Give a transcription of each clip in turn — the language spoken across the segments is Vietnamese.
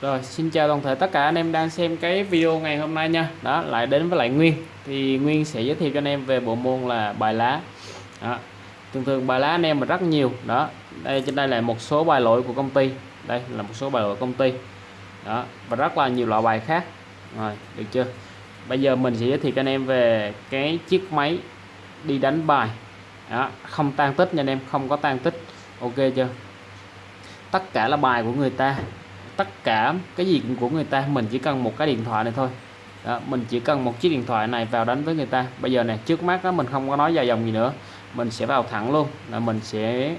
Rồi xin chào toàn thể tất cả anh em đang xem cái video ngày hôm nay nha. Đó lại đến với lại Nguyên. Thì Nguyên sẽ giới thiệu cho anh em về bộ môn là bài lá. Đó. Thường thường bài lá anh em mà rất nhiều. Đó đây trên đây là một số bài lỗi của công ty. Đây là một số bài lỗi của công ty. Đó và rất là nhiều loại bài khác. Rồi được chưa? Bây giờ mình sẽ giới thiệu cho anh em về cái chiếc máy đi đánh bài. Đó, không tan tích nha anh em không có tan tích. Ok chưa? Tất cả là bài của người ta tất cả cái gì cũng của người ta mình chỉ cần một cái điện thoại này thôi. Đó, mình chỉ cần một chiếc điện thoại này vào đánh với người ta. Bây giờ này trước mắt đó mình không có nói dài dòng gì nữa. Mình sẽ vào thẳng luôn là mình sẽ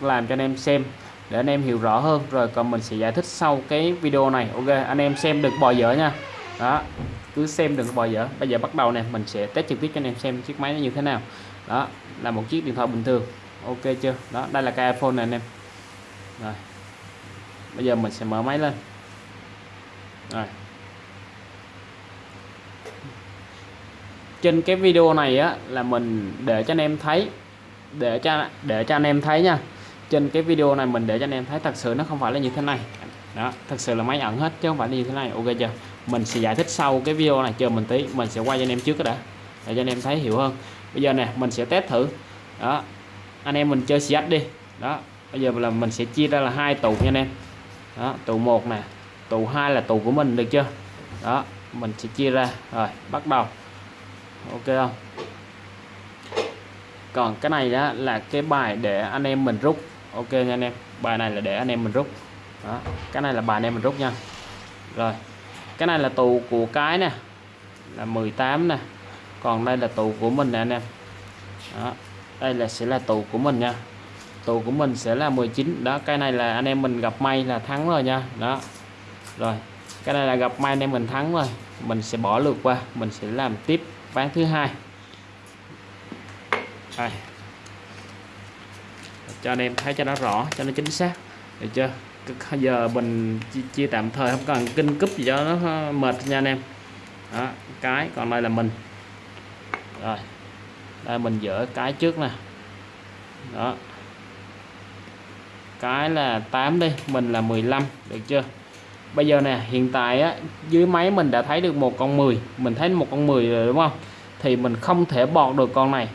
làm cho anh em xem để anh em hiểu rõ hơn. Rồi còn mình sẽ giải thích sau cái video này. Ok anh em xem đừng bò dở nha. Đó cứ xem đừng bò dở. Bây giờ bắt đầu nè mình sẽ test trực tiếp cho anh em xem chiếc máy nó như thế nào. Đó là một chiếc điện thoại bình thường. Ok chưa? Đó đây là cái iPhone này anh em. Rồi bây giờ mình sẽ mở máy lên. Rồi. Trên cái video này á, là mình để cho anh em thấy, để cho để cho anh em thấy nha. Trên cái video này mình để cho anh em thấy thật sự nó không phải là như thế này. Đó, thật sự là máy ẩn hết chứ không phải là như thế này. Ok chưa? Mình sẽ giải thích sau cái video này, chờ mình tí, mình sẽ quay cho anh em trước đã, để cho anh em thấy hiểu hơn. Bây giờ nè, mình sẽ test thử. Đó, anh em mình chơi cs đi đó, bây giờ là mình sẽ chia ra là hai tụ nha anh em đó tụ một nè. Tụ hai là tụ của mình được chưa? Đó, mình sẽ chia ra. Rồi, bắt đầu. Ok không? Còn cái này đó là cái bài để anh em mình rút. Ok nha anh em. Bài này là để anh em mình rút. Đó, cái này là bài anh em mình rút nha. Rồi, cái này là tù của cái nè. Là 18 nè. Còn đây là tù của mình nè anh em. Đó, đây là sẽ là tù của mình nha tù của mình sẽ là 19 đó cái này là anh em mình gặp may là thắng rồi nha. Đó. Rồi cái này là gặp may anh em mình thắng rồi. Mình sẽ bỏ lượt qua mình sẽ làm tiếp ván thứ hai. Đây. cho anh em thấy cho nó rõ cho nó chính xác. Được chưa? Giờ mình chia, chia tạm thời không cần kinh cúp gì cho nó mệt nha anh em. Đó cái còn đây là mình. Rồi. Đây mình dỡ cái trước nè. Đó cái là 8 đi mình là 15 được chưa? Bây giờ nè hiện tại á dưới máy mình đã thấy được một con 10 mình thấy một con 10 rồi đúng không? Thì mình không thể bọt được con này.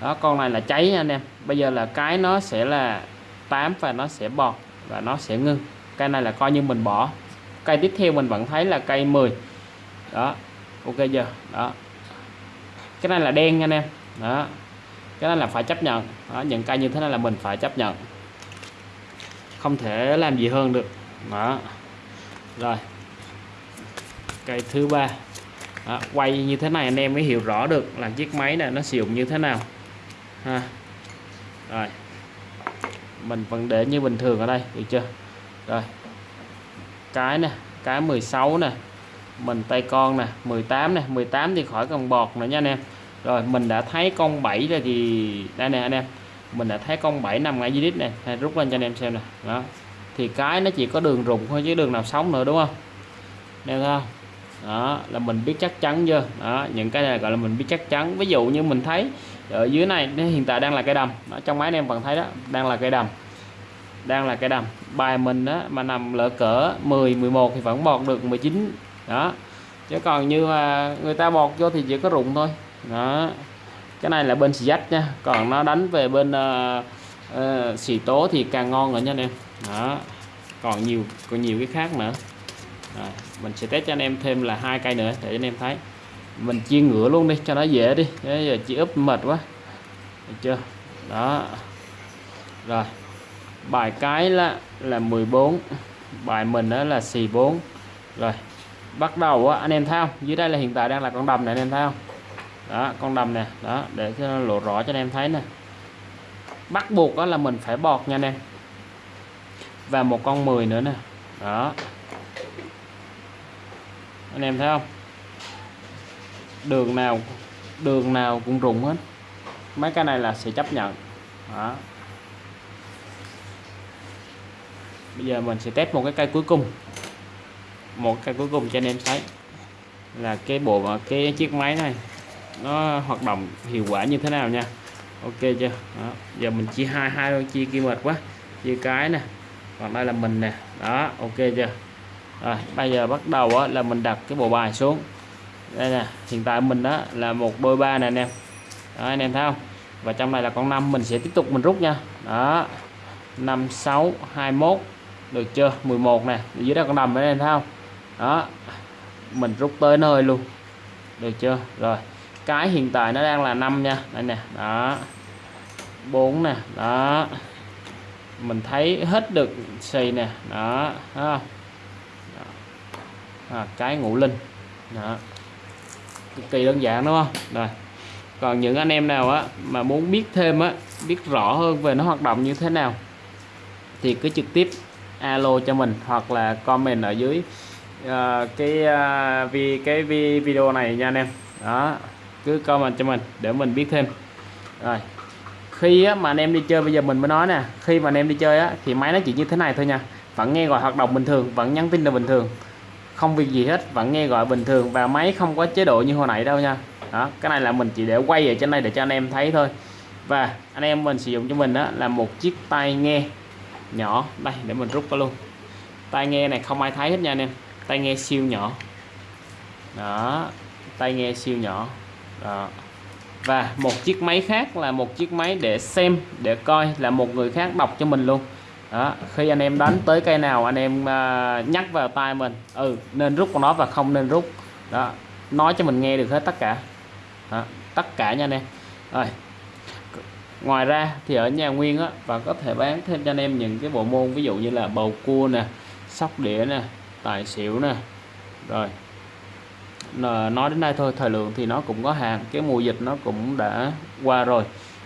Đó con này là cháy nha anh em. Bây giờ là cái nó sẽ là 8 và nó sẽ bọt và nó sẽ ngưng. Cây này là coi như mình bỏ. Cây tiếp theo mình vẫn thấy là cây 10 đó ok giờ đó. Cái này là đen nha anh em. Đó. Cái này là phải chấp nhận. Đó, những cây như thế này là mình phải chấp nhận không thể làm gì hơn được. Đó. Rồi. Cây thứ ba. Đó, quay như thế này anh em mới hiểu rõ được là chiếc máy này nó sử dụng như thế nào. Ha. Rồi. Mình vẫn để như bình thường ở đây được chưa? Rồi. Cái nè cái 16 nè. Mình tay con nè 18 nè. 18 thì khỏi cần bọt nữa nha anh em. Rồi mình đã thấy con 7 rồi thì đây nè anh em mình đã thấy con 7 nằm ngay dưới đít này hay rút lên cho anh em xem nè. Đó. Thì cái nó chỉ có đường rụng thôi chứ đường nào sống nữa đúng không? Nên không? Đó là mình biết chắc chắn chưa? Đó những cái này gọi là mình biết chắc chắn. Ví dụ như mình thấy ở dưới này hiện tại đang là cây đầm. Đó, trong máy anh em vẫn thấy đó đang là cây đầm. Đang là cây đầm. Bài mình đó mà nằm lỡ cỡ 10 11 thì vẫn bọt được 19 đó. Chứ còn như mà người ta bọt vô thì chỉ có rụng thôi. Đó cái này là bên xì dách nha. Còn nó đánh về bên uh, uh, xì tố thì càng ngon rồi nha anh em. Đó. Còn nhiều còn nhiều cái khác nữa. Rồi, mình sẽ test cho anh em thêm là hai cây nữa để anh em thấy. Mình chia ngửa luôn đi cho nó dễ đi. Thế giờ chỉ úp mệt quá. Được chưa? Đó. Rồi. Bài cái là là 14 bài mình đó là xì 4 rồi. Bắt đầu á, anh em thấy không? Dưới đây là hiện tại đang là con đầm này anh em thấy không? Đó, con đầm nè. Đó, để cho nó lộ rõ cho anh em thấy nè. Bắt buộc đó là mình phải bọt nha anh em. Và một con 10 nữa nè. Đó. Anh em thấy không? Đường nào đường nào cũng rụng hết. Mấy cái này là sẽ chấp nhận. Đó. Bây giờ mình sẽ test một cái cây cuối cùng. Một cây cuối cùng cho anh em thấy. Là cái bộ, cái chiếc máy này nó hoạt động hiệu quả như thế nào nha? Ok chưa? Đó. giờ mình chia hai hai đôi chia kia mệt quá. Chia cái nè còn đây là mình nè. Đó ok chưa? Rồi bây giờ bắt đầu á, là mình đặt cái bộ bài xuống. Đây nè hiện tại mình đó là một đôi ba nè anh em. Đó, anh em thấy không? Và trong này là con năm mình sẽ tiếp tục mình rút nha. Đó 5 6 21 được chưa? 11 nè dưới đây con nằm đấy anh thấy không? Đó mình rút tới nơi luôn. Được chưa? Rồi cái hiện tại nó đang là 5 nha. Đây nè đó. 4 nè đó. Mình thấy hết được xì nè đó thấy không? Đó. À, cái ngũ linh đó. Cực kỳ đơn giản đúng không? Rồi. Còn những anh em nào á mà muốn biết thêm á biết rõ hơn về nó hoạt động như thế nào thì cứ trực tiếp alo cho mình hoặc là comment ở dưới uh, cái ờ, uh, vì cái video này nha anh em. Đó cứ comment cho mình để mình biết thêm. Rồi. Khi á, mà anh em đi chơi bây giờ mình mới nói nè khi mà anh em đi chơi á, thì máy nó chỉ như thế này thôi nha. Vẫn nghe gọi hoạt động bình thường vẫn nhắn tin là bình thường. Không việc gì hết vẫn nghe gọi bình thường và máy không có chế độ như hồi nãy đâu nha. Đó cái này là mình chỉ để quay ở trên đây để cho anh em thấy thôi. Và anh em mình sử dụng cho mình đó là một chiếc tai nghe nhỏ. Đây để mình rút vào luôn. Tai nghe này không ai thấy hết nha anh em. Tai nghe siêu nhỏ. Đó tai nghe siêu nhỏ đó. Và một chiếc máy khác là một chiếc máy để xem để coi là một người khác đọc cho mình luôn. Đó khi anh em đánh tới cây nào anh em uh, nhắc vào tai mình ừ nên rút con nó và không nên rút. Đó nói cho mình nghe được hết tất cả. Đó, tất cả nha anh em. Rồi ngoài ra thì ở nhà nguyên á và có thể bán thêm cho anh em những cái bộ môn ví dụ như là bầu cua nè sóc đĩa nè tài xỉu nè. Rồi Ờ, nói đến đây thôi, thời lượng thì nó cũng có hạn, cái mùa dịch nó cũng đã qua rồi.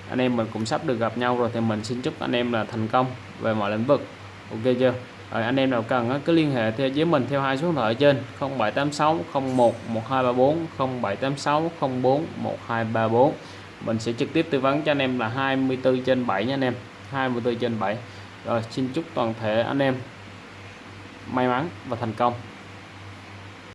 Anh em mình cũng sắp được gặp nhau rồi thì mình xin chúc anh em là thành công về mọi lĩnh vực. Ok chưa? Rồi, anh em nào cần cứ liên hệ theo, với mình theo hai số điện thoại trên 0786 01 1234 0786 04 1234 mình sẽ trực tiếp tư vấn cho anh em là 24 trên 7 nha anh em 24 trên 7 rồi, xin chúc toàn thể anh em may mắn và thành công.